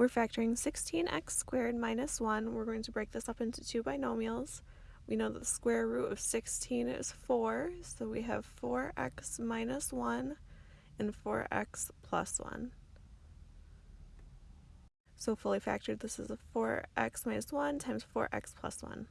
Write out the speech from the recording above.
We're factoring 16x squared minus 1. We're going to break this up into two binomials. We know that the square root of 16 is 4, so we have 4x minus 1 and 4x plus 1. So fully factored, this is a 4x minus 1 times 4x plus 1.